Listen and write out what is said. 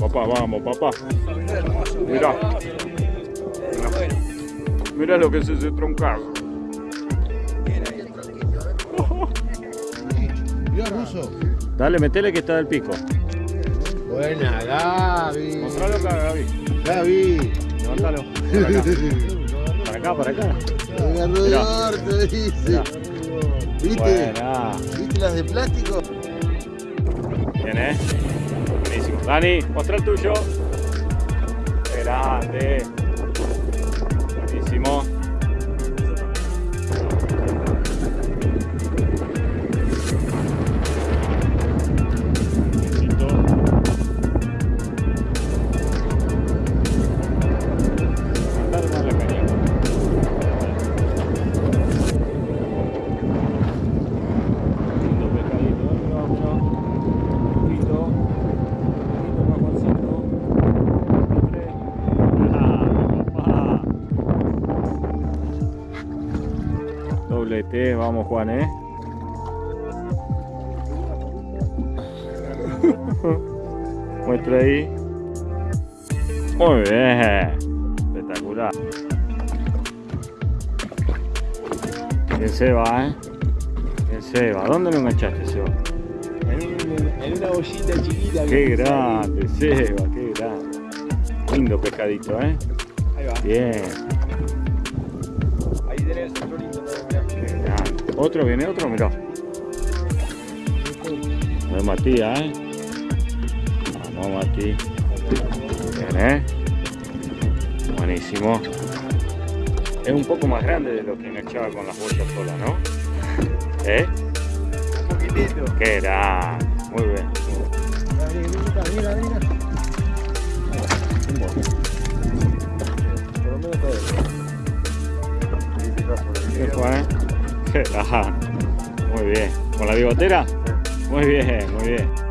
vamos, papá. Mirá. Mirá lo que es ese troncazo. Mirá, ruso. Dale, metele que está del pico. Buena, Gaby. Mostralo acá, Gaby. Gaby. Levántalo. Para acá, para acá. Para acá. Voy a dice. ¿Viste? Buena. ¿Viste las de plástico? Bien, eh. Dani, muestra el tuyo. Grande. Buenísimo. Vamos Juan, eh. Muestra ahí. Muy bien. Espectacular. Bien Seba, eh. Bien Seba. ¿Dónde lo enganchaste, Seba? En, en una bollita chiquita. Qué grande, Seba, qué grande. Lindo pescadito, ¿eh? Ahí va. Bien. Ahí tenés lindo Otro, viene otro, mirá. Vamos Matías, ¿eh? Vamos Mati. Bien, ¿eh? Buenísimo. Es un poco más grande de lo que enganchaba con las bolsas solas, ¿no? ¿Eh? Un poquitito. Qué grande. Muy bien. Mira, mira, mira. Por lo menos todo. ¿Qué fue, eh? Muy bien. ¿Con la bigotera? Muy bien, muy bien.